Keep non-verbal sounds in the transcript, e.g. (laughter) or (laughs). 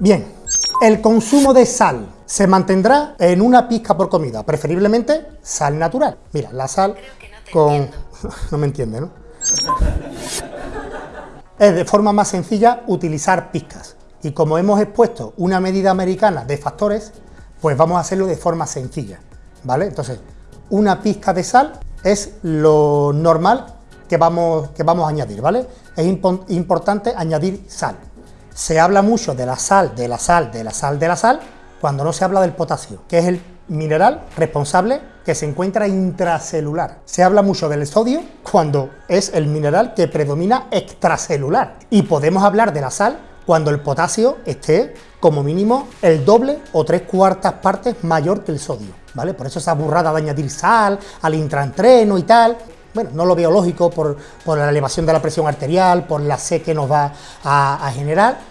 Bien, el consumo de sal se mantendrá en una pizca por comida, preferiblemente sal natural. Mira, la sal con... (laughs) no me entiende, ¿no? es de forma más sencilla utilizar pizcas. Y como hemos expuesto una medida americana de factores, pues vamos a hacerlo de forma sencilla, ¿vale? Entonces, una pizca de sal es lo normal que vamos, que vamos a añadir, ¿vale? Es importante añadir sal. Se habla mucho de la sal, de la sal, de la sal, de la sal, cuando no se habla del potasio, que es el mineral responsable que se encuentra intracelular. Se habla mucho del sodio cuando es el mineral que predomina extracelular. Y podemos hablar de la sal cuando el potasio esté como mínimo el doble o tres cuartas partes mayor que el sodio, ¿vale? Por eso esa burrada de añadir sal al intraentreno y tal, bueno, no lo veo lógico por, la elevación de la presión arterial, por la sed que nos va a, generar,